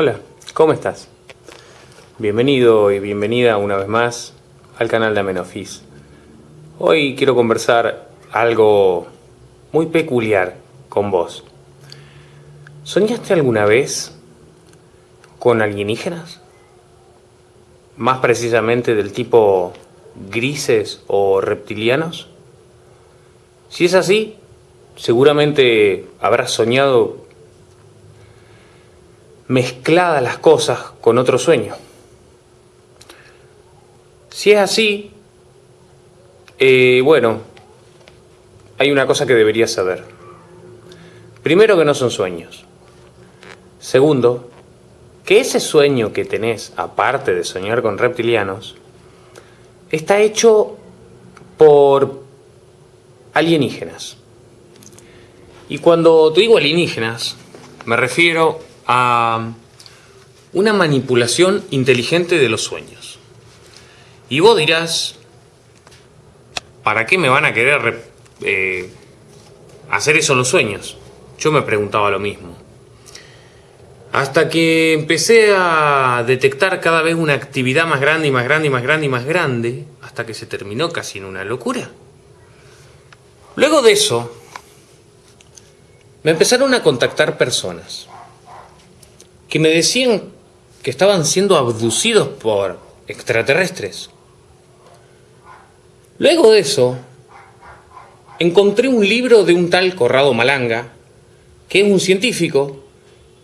Hola, ¿cómo estás? Bienvenido y bienvenida una vez más al canal de Amenofis. Hoy quiero conversar algo muy peculiar con vos. ¿Soñaste alguna vez con alienígenas? Más precisamente del tipo grises o reptilianos. Si es así, seguramente habrás soñado mezcladas las cosas con otro sueño. Si es así, eh, bueno, hay una cosa que deberías saber. Primero que no son sueños. Segundo, que ese sueño que tenés, aparte de soñar con reptilianos, está hecho por alienígenas. Y cuando te digo alienígenas, me refiero a una manipulación inteligente de los sueños. Y vos dirás, ¿para qué me van a querer eh, hacer eso en los sueños? Yo me preguntaba lo mismo. Hasta que empecé a detectar cada vez una actividad más grande y más grande y más grande y más grande, hasta que se terminó casi en una locura. Luego de eso, me empezaron a contactar personas que me decían que estaban siendo abducidos por extraterrestres. Luego de eso, encontré un libro de un tal Corrado Malanga, que es un científico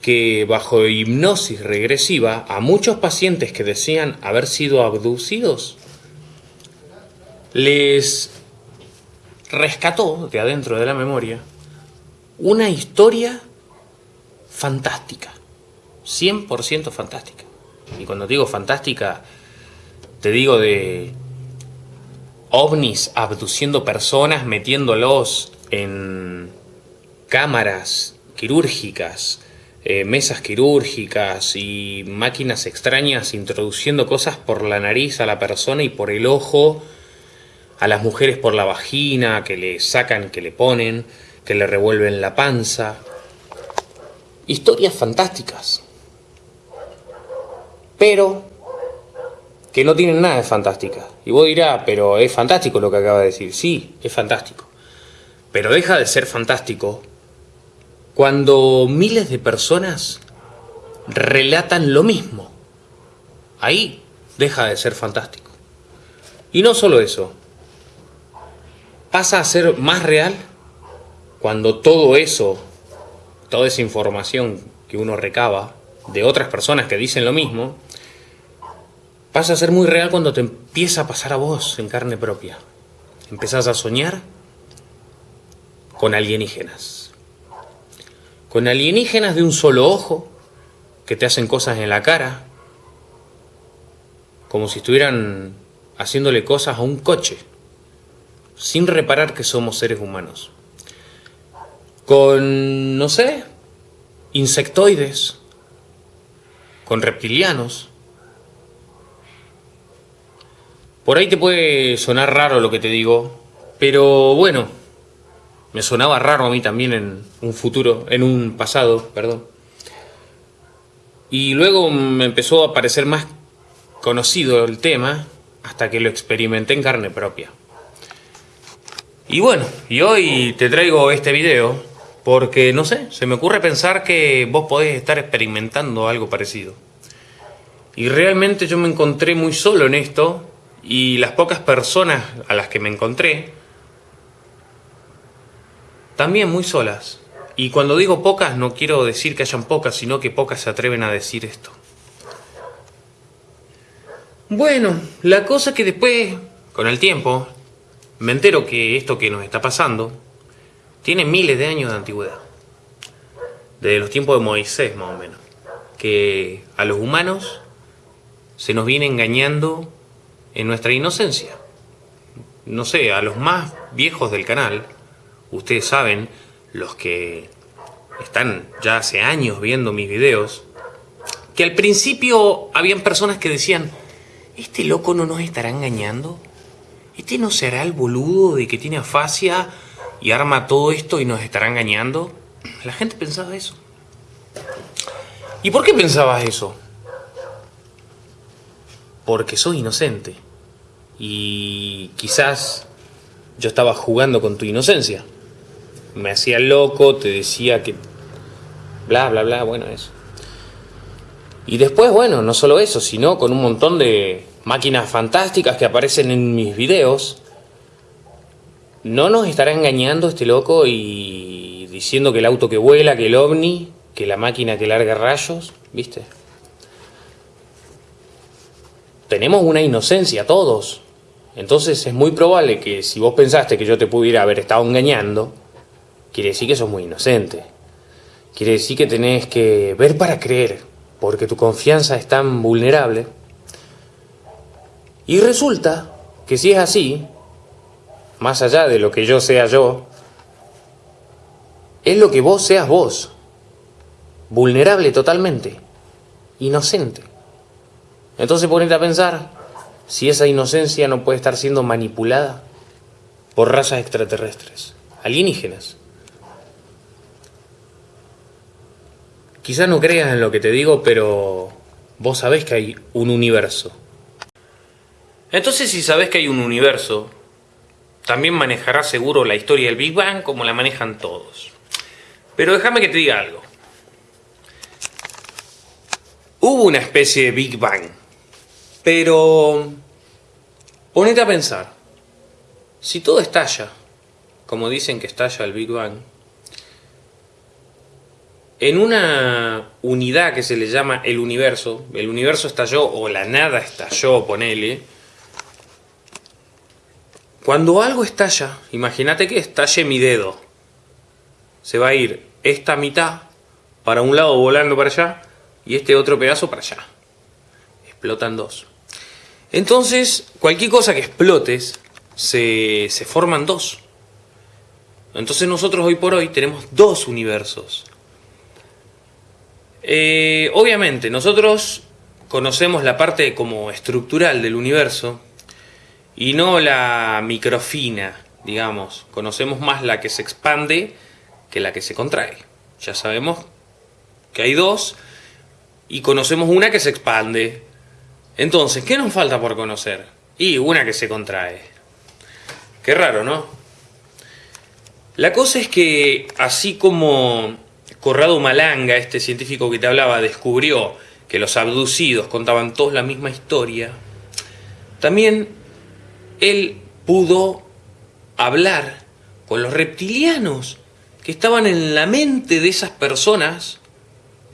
que bajo hipnosis regresiva a muchos pacientes que decían haber sido abducidos, les rescató de adentro de la memoria una historia fantástica, 100% fantástica. Y cuando digo fantástica, te digo de ovnis abduciendo personas, metiéndolos en cámaras quirúrgicas, eh, mesas quirúrgicas y máquinas extrañas introduciendo cosas por la nariz a la persona y por el ojo, a las mujeres por la vagina, que le sacan, que le ponen, que le revuelven la panza. Historias fantásticas. Pero que no tienen nada de fantástica. Y vos dirás, pero es fantástico lo que acaba de decir. Sí, es fantástico. Pero deja de ser fantástico cuando miles de personas relatan lo mismo. Ahí deja de ser fantástico. Y no solo eso, pasa a ser más real cuando todo eso, toda esa información que uno recaba de otras personas que dicen lo mismo, pasa a ser muy real cuando te empieza a pasar a vos en carne propia. Empezás a soñar con alienígenas. Con alienígenas de un solo ojo que te hacen cosas en la cara, como si estuvieran haciéndole cosas a un coche, sin reparar que somos seres humanos. Con, no sé, insectoides, con reptilianos, Por ahí te puede sonar raro lo que te digo, pero bueno, me sonaba raro a mí también en un futuro, en un pasado, perdón. Y luego me empezó a parecer más conocido el tema hasta que lo experimenté en carne propia. Y bueno, y hoy te traigo este video porque, no sé, se me ocurre pensar que vos podés estar experimentando algo parecido. Y realmente yo me encontré muy solo en esto y las pocas personas a las que me encontré, también muy solas. Y cuando digo pocas no quiero decir que hayan pocas, sino que pocas se atreven a decir esto. Bueno, la cosa que después, con el tiempo, me entero que esto que nos está pasando tiene miles de años de antigüedad. Desde los tiempos de Moisés, más o menos. Que a los humanos se nos viene engañando en nuestra inocencia. No sé, a los más viejos del canal, ustedes saben, los que están ya hace años viendo mis videos, que al principio habían personas que decían, ¿este loco no nos estará engañando? ¿Este no será el boludo de que tiene afasia y arma todo esto y nos estará engañando? La gente pensaba eso. ¿Y por qué pensabas eso? Porque soy inocente. Y quizás yo estaba jugando con tu inocencia. Me hacía loco, te decía que... Bla, bla, bla, bueno, eso. Y después, bueno, no solo eso, sino con un montón de máquinas fantásticas que aparecen en mis videos. ¿No nos estará engañando este loco y diciendo que el auto que vuela, que el ovni, que la máquina que larga rayos? ¿Viste? Tenemos una inocencia todos. Entonces es muy probable que si vos pensaste que yo te pudiera haber estado engañando, quiere decir que sos muy inocente. Quiere decir que tenés que ver para creer porque tu confianza es tan vulnerable. Y resulta que si es así, más allá de lo que yo sea yo, es lo que vos seas vos, vulnerable totalmente, inocente. Entonces ponete a pensar si esa inocencia no puede estar siendo manipulada por razas extraterrestres, alienígenas. Quizás no creas en lo que te digo, pero vos sabés que hay un universo. Entonces si sabés que hay un universo, también manejarás seguro la historia del Big Bang como la manejan todos. Pero déjame que te diga algo. Hubo una especie de Big Bang, pero ponete a pensar, si todo estalla, como dicen que estalla el Big Bang, en una unidad que se le llama el universo, el universo estalló o la nada estalló, ponele, cuando algo estalla, imagínate que estalle mi dedo, se va a ir esta mitad para un lado volando para allá y este otro pedazo para allá. Explotan dos. Entonces, cualquier cosa que explotes, se, se forman dos. Entonces nosotros hoy por hoy tenemos dos universos. Eh, obviamente, nosotros conocemos la parte como estructural del universo y no la microfina, digamos. Conocemos más la que se expande que la que se contrae. Ya sabemos que hay dos y conocemos una que se expande. Entonces, ¿qué nos falta por conocer? Y una que se contrae. Qué raro, ¿no? La cosa es que así como Corrado Malanga, este científico que te hablaba, descubrió que los abducidos contaban todos la misma historia, también él pudo hablar con los reptilianos que estaban en la mente de esas personas.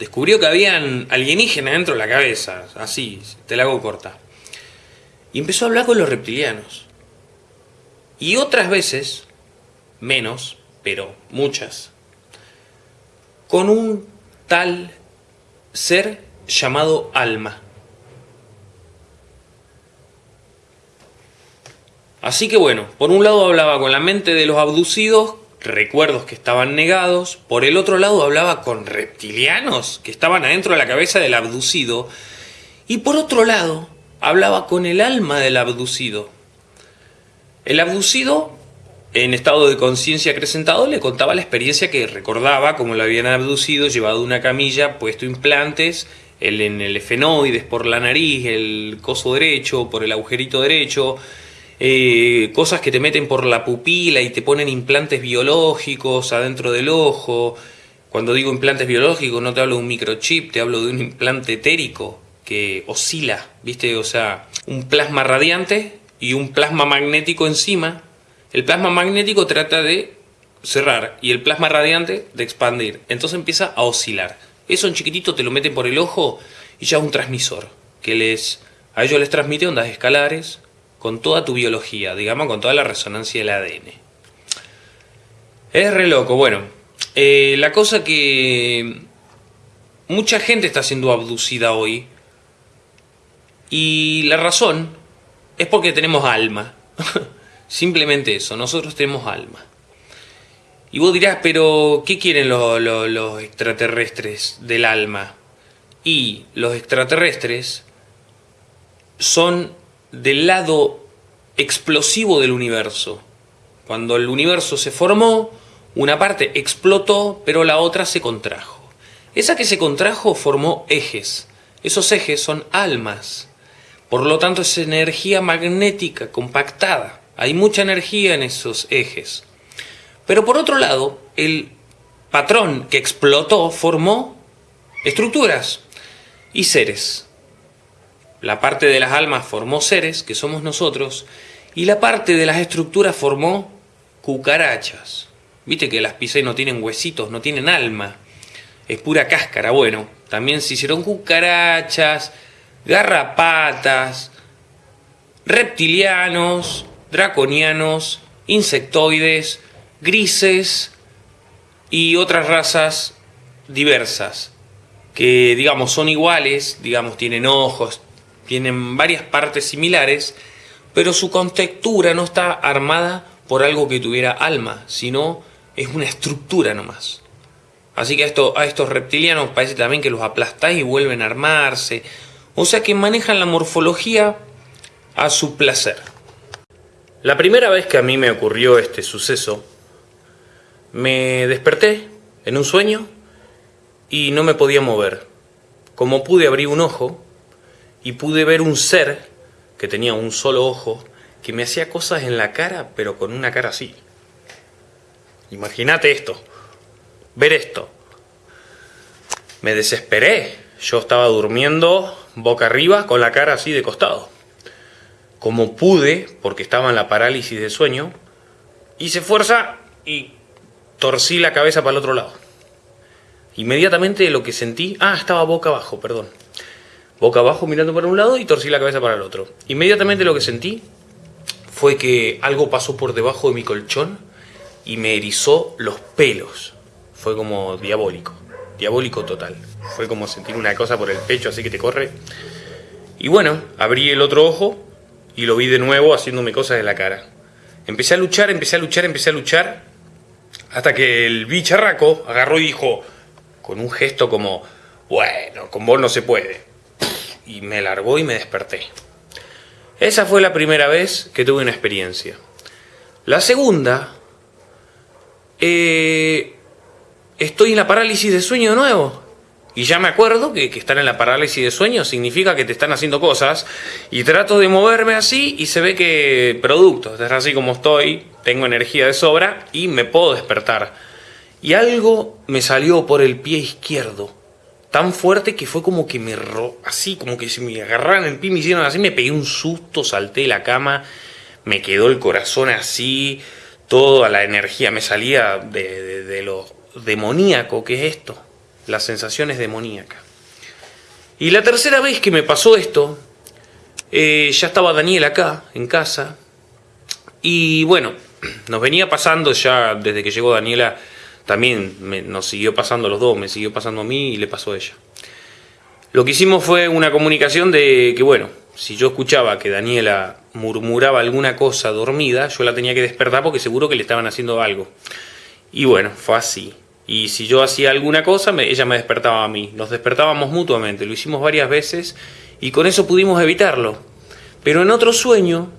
Descubrió que habían alienígenas dentro de la cabeza, así, te la hago corta. Y empezó a hablar con los reptilianos. Y otras veces, menos, pero muchas, con un tal ser llamado alma. Así que bueno, por un lado hablaba con la mente de los abducidos, recuerdos que estaban negados, por el otro lado hablaba con reptilianos que estaban adentro de la cabeza del abducido, y por otro lado hablaba con el alma del abducido. El abducido en estado de conciencia acrecentado le contaba la experiencia que recordaba, como lo habían abducido, llevado una camilla, puesto implantes el, en el efenoides por la nariz, el coso derecho, por el agujerito derecho, eh, cosas que te meten por la pupila y te ponen implantes biológicos adentro del ojo. Cuando digo implantes biológicos no te hablo de un microchip, te hablo de un implante etérico que oscila, ¿viste? O sea, un plasma radiante y un plasma magnético encima el plasma magnético trata de cerrar y el plasma radiante de expandir. Entonces empieza a oscilar. Eso en chiquitito te lo meten por el ojo y ya es un transmisor que les a ellos les transmite ondas escalares con toda tu biología, digamos, con toda la resonancia del ADN. Es re loco. Bueno, eh, la cosa que mucha gente está siendo abducida hoy y la razón es porque tenemos alma. Simplemente eso, nosotros tenemos alma. Y vos dirás, pero ¿qué quieren los, extraterrestres del alma? Y los extraterrestres son del lado explosivo del universo. Cuando el universo se formó, una parte explotó, pero la otra se contrajo. Esa que se contrajo formó ejes. Esos ejes son almas. Por lo tanto es energía magnética compactada. Hay mucha energía en esos ejes. Pero por otro lado, el patrón que explotó formó estructuras y seres. La parte de las almas formó seres, que somos nosotros, y la parte de las estructuras formó cucarachas. Viste que las pisas no tienen huesitos, no tienen alma. Es pura cáscara. Bueno, también se hicieron cucarachas, garrapatas, reptilianos, draconianos, insectoides, grises y otras razas diversas que digamos son iguales, digamos tienen ojos, tienen varias partes similares, pero su contextura no está armada por algo que tuviera alma, sino es una estructura nomás. Así que a, a estos reptilianos parece también que los aplastáis y vuelven a armarse. O sea que manejan la morfología a su placer. La primera vez que a mí me ocurrió este suceso, me desperté en un sueño y no me podía mover. Como pude abrir un ojo y pude ver un ser que tenía un solo ojo que me hacía cosas en la cara, pero con una cara así. Imagínate esto, ver esto. Me desesperé. Yo estaba durmiendo boca arriba con la cara así de costado. Como pude, porque estaba en la parálisis de sueño, hice fuerza y torcí la cabeza para el otro lado. Inmediatamente lo que sentí, ah, estaba boca abajo, perdón. Boca abajo mirando para un lado y torcí la cabeza para el otro. Inmediatamente lo que sentí fue que algo pasó por debajo de mi colchón y me erizó los pelos. Fue como diabólico, diabólico total. Fue como sentir una cosa por el pecho así que te corre. Y bueno, abrí el otro ojo y lo vi de nuevo haciéndome cosas en la cara. Empecé a luchar, empecé a luchar, empecé a luchar, hasta que el bicharraco agarró y dijo, con un gesto como, bueno, con vos no se puede. Y me largó y me desperté. Esa fue la primera vez que tuve una experiencia. La segunda, eh, estoy en la parálisis de sueño de nuevo. Y ya me acuerdo que, que, estar en la parálisis de sueño significa que te están haciendo cosas. Y trato de moverme así y se ve que producto, es así como estoy, tengo energía de sobra y me puedo despertar. Y algo me salió por el pie izquierdo, tan fuerte que fue como que me ro así, como que si me agarraran el pie, me hicieron así, me pegué un susto, salté de la cama, me quedó el corazón así, toda la energía me salía de, de, lo demoníaco que es esto, las sensaciones demoníacas. Y la tercera vez que me pasó esto, eh, ya estaba Daniel acá, en casa, y bueno, nos venía pasando ya desde que llegó Daniela también nos siguió pasando los dos, me siguió pasando a mí y le pasó a ella. Lo que hicimos fue una comunicación de que, bueno, si yo escuchaba que Daniela murmuraba alguna cosa dormida, yo la tenía que despertar porque seguro que le estaban haciendo algo. Y bueno, fue así. Y si yo hacía alguna cosa, ella me despertaba a mí. Nos despertábamos mutuamente, lo hicimos varias veces y con eso pudimos evitarlo. Pero en otro sueño,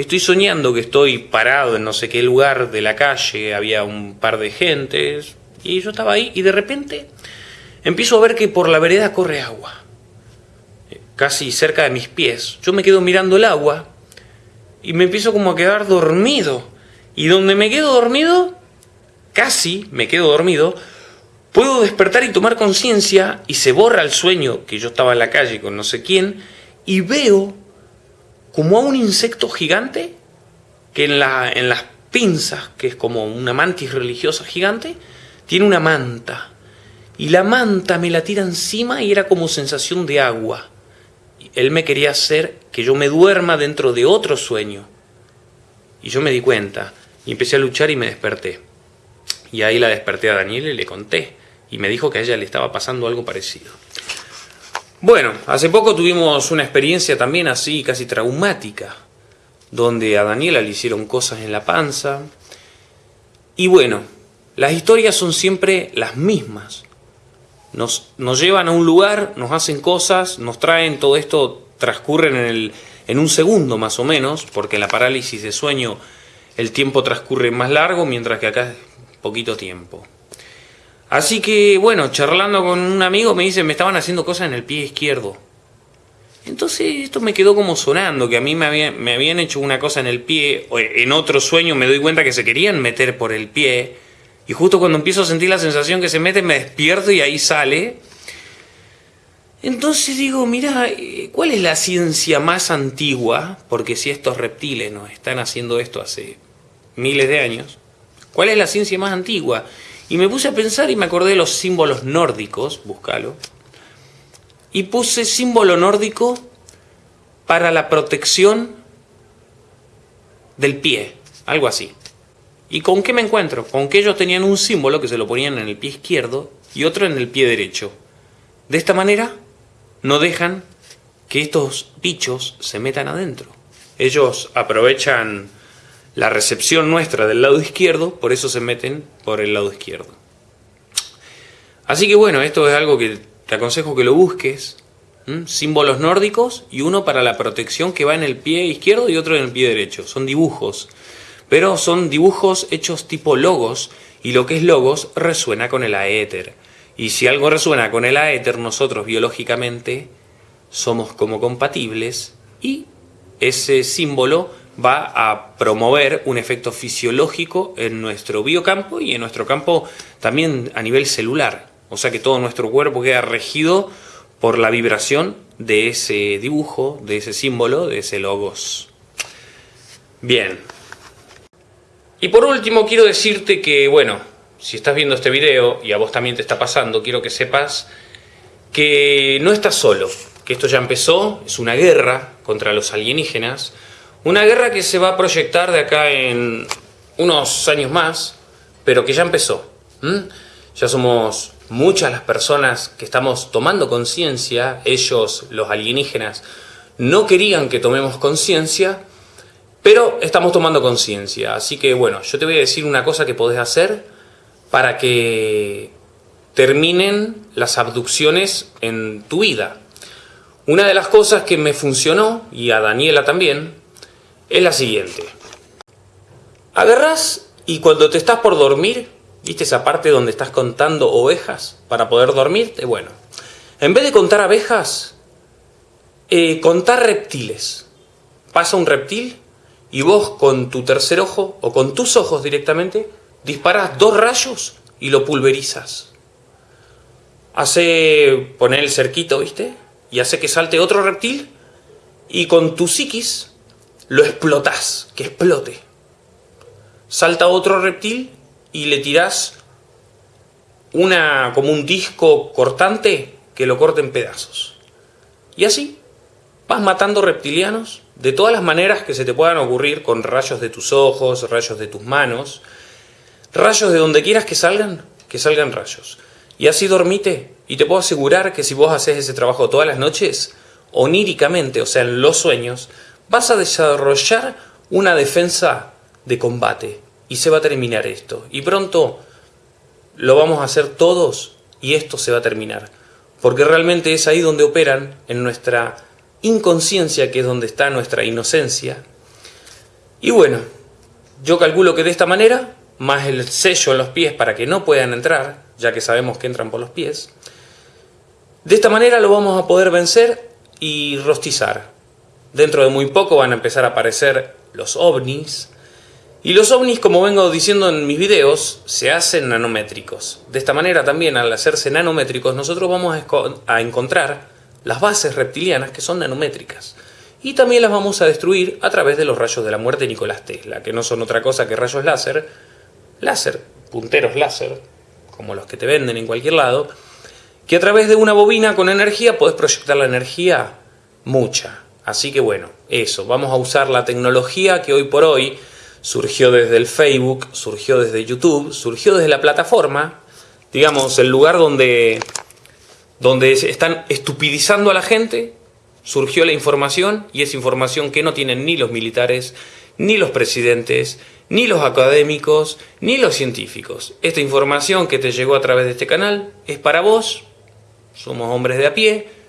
Estoy soñando que estoy parado en no sé qué lugar de la calle, había un par de gentes, y yo estaba ahí, y de repente empiezo a ver que por la vereda corre agua, casi cerca de mis pies. Yo me quedo mirando el agua, y me empiezo como a quedar dormido. Y donde me quedo dormido, casi me quedo dormido, puedo despertar y tomar conciencia, y se borra el sueño que yo estaba en la calle con no sé quién, y veo como a un insecto gigante que en, la, en las pinzas, que es como una mantis religiosa gigante, tiene una manta. Y la manta me la tira encima y era como sensación de agua. Él me quería hacer que yo me duerma dentro de otro sueño. Y yo me di cuenta y empecé a luchar y me desperté. Y ahí la desperté a Daniel y le conté. Y me dijo que a ella le estaba pasando algo parecido. Bueno, hace poco tuvimos una experiencia también así, casi traumática, donde a Daniela le hicieron cosas en la panza. Y bueno, las historias son siempre las mismas. Nos, nos llevan a un lugar, nos hacen cosas, nos traen, todo esto transcurre en, el, en un segundo más o menos, porque en la parálisis de sueño el tiempo transcurre más largo, mientras que acá es poquito tiempo. Así que, bueno, charlando con un amigo me dice, me estaban haciendo cosas en el pie izquierdo. Entonces esto me quedó como sonando, que a mí me, me habían hecho una cosa en el pie, en otro sueño me doy cuenta que se querían meter por el pie, y justo cuando empiezo a sentir la sensación que se mete me despierto y ahí sale. Entonces digo, mira, eh, ¿cuál es la ciencia más antigua? Porque si estos reptiles nos están haciendo esto hace miles de años, ¿cuál es la ciencia más antigua? Y me puse a pensar y me acordé de los símbolos nórdicos, búscalo, y puse símbolo nórdico para la protección del pie, algo así. ¿Y con qué me encuentro? Con que ellos tenían un símbolo que se lo ponían en el pie izquierdo y otro en el pie derecho. De esta manera no dejan que estos bichos se metan adentro. Ellos aprovechan la recepción nuestra del lado izquierdo, por eso se meten por el lado izquierdo. Así que bueno, esto es algo que te aconsejo que lo busques. Símbolos nórdicos y uno para la protección que va en el pie izquierdo y otro en el pie derecho. Son dibujos, pero son dibujos hechos tipo logos y lo que es logos resuena con el aéter. Y si algo resuena con el aéter, nosotros biológicamente somos como compatibles y ese símbolo va a promover un efecto fisiológico en nuestro biocampo y en nuestro campo también a nivel celular. O sea que todo nuestro cuerpo queda regido por la vibración de ese dibujo, de ese símbolo, de ese logos. Bien. Y por último quiero decirte que, bueno, si estás viendo este video y a vos también te está pasando, quiero que sepas que no estás solo, que esto ya empezó, es una guerra contra los alienígenas, una guerra que se va a proyectar de acá en unos años más, pero que ya empezó. Ya somos muchas las personas que estamos tomando conciencia, ellos, los alienígenas, no querían que tomemos conciencia, pero estamos tomando conciencia. Así que bueno, yo te voy a decir una cosa que podés hacer para que terminen las abducciones en tu vida. Una de las cosas que me funcionó, y a Daniela también, es la siguiente. Agarrás y cuando te estás por dormir, ¿Viste esa parte donde estás contando ovejas para poder dormirte? Bueno, en vez de contar abejas, eh, contar reptiles. Pasa un reptil y vos con tu tercer ojo o con tus ojos directamente disparas dos rayos y lo pulverizas. Hace poner el cerquito, ¿viste? Y hace que salte otro reptil y con tu psiquis lo explotas, que explote. Salta otro reptil y le tirás una, como un disco cortante que lo corte en pedazos. Y así vas matando reptilianos de todas las maneras que se te puedan ocurrir con rayos de tus ojos, rayos de tus manos, rayos de donde quieras que salgan, que salgan rayos. Y así dormite y te puedo asegurar que si vos haces ese trabajo todas las noches, oníricamente, o sea, en los sueños, vas a desarrollar una defensa de combate, y se va a terminar esto. Y pronto lo vamos a hacer todos y esto se va a terminar. Porque realmente es ahí donde operan, en nuestra inconsciencia, que es donde está nuestra inocencia. Y bueno, yo calculo que de esta manera, más el sello en los pies para que no puedan entrar, ya que sabemos que entran por los pies, de esta manera lo vamos a poder vencer y rostizar. Dentro de muy poco van a empezar a aparecer los ovnis, y los ovnis, como vengo diciendo en mis videos, se hacen nanométricos. De esta manera también, al hacerse nanométricos, nosotros vamos a encontrar las bases reptilianas que son nanométricas. Y también las vamos a destruir a través de los rayos de la muerte de Nicolás Tesla, que no son otra cosa que rayos láser, láser, punteros láser, como los que te venden en cualquier lado, que a través de una bobina con energía podés proyectar la energía mucha. Así que bueno, eso, vamos a usar la tecnología que hoy por hoy surgió desde el Facebook, surgió desde YouTube, surgió desde la plataforma, digamos, el lugar donde, donde están estupidizando a la gente, surgió la información y es información que no tienen ni los militares, ni los presidentes, ni los académicos, ni los científicos. Esta información que te llegó a través de este canal es para vos, somos hombres de a pie,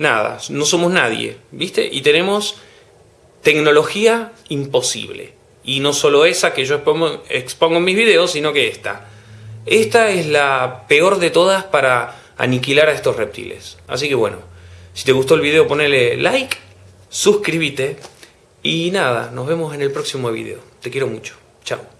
nada, no somos nadie, ¿viste? Y tenemos tecnología imposible. Y no solo esa que yo expongo, en mis videos, sino que esta. Esta es la peor de todas para aniquilar a estos reptiles. Así que bueno, si te gustó el video ponele like, suscríbete y nada, nos vemos en el próximo video. Te quiero mucho. Chao.